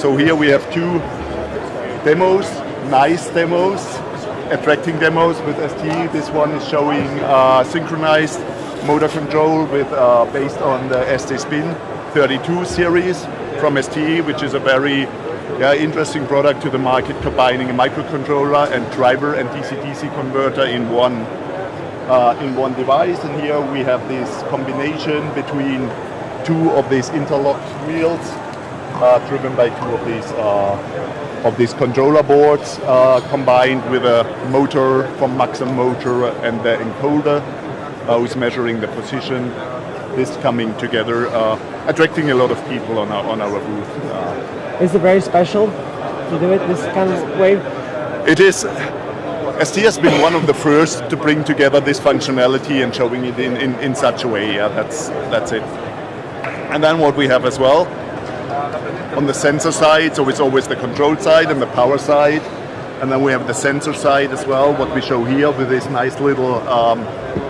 So here we have two demos, nice demos, attracting demos with ST. This one is showing uh, synchronized motor control with uh, based on the ST Spin 32 series from ST, which is a very yeah, interesting product to the market, combining a microcontroller and driver and DC-DC converter in one uh, in one device. And here we have this combination between two of these interlocked wheels, driven by two of these uh, of these controller boards, uh, combined with a motor from Maxon Motor and the encoder, uh, who's measuring the position. This coming together, uh, attracting a lot of people on our on our booth. Uh, Is it very special to do it this kind of way? It is. ST has been one of the first to bring together this functionality and showing it in, in, in such a way. Yeah, that's that's it. And then what we have as well on the sensor side, so it's always the control side and the power side. And then we have the sensor side as well, what we show here with this nice little um,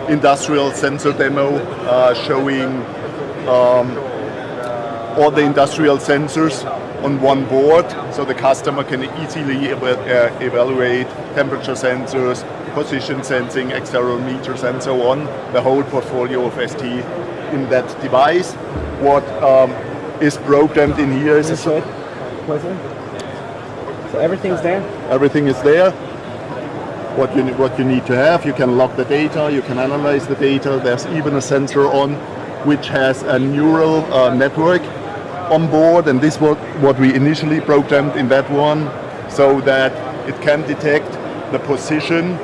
industrial sensor demo uh, showing um, all the industrial sensors on one board so the customer can easily uh, evaluate temperature sensors, position sensing, accelerometers and so on, the whole portfolio of ST in that device. What um, is programmed in here is Can you show it closer? So everything's there? everything is there. What you, what you need to have, you can log the data, you can analyze the data. There's even a sensor on which has a neural uh, network on board and this was what we initially programmed in that one so that it can detect the position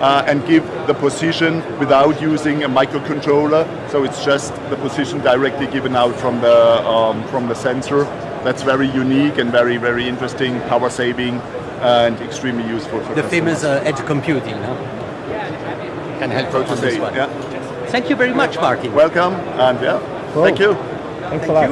uh, and give the position without using a microcontroller. So it's just the position directly given out from the um, from the sensor. That's very unique and very very interesting, power saving, and extremely useful for The customers. famous uh, edge computing, no? Can help So to on this one. yeah. Thank you very much, Martin. Welcome and yeah, Cool. thank you. Thanks a lot.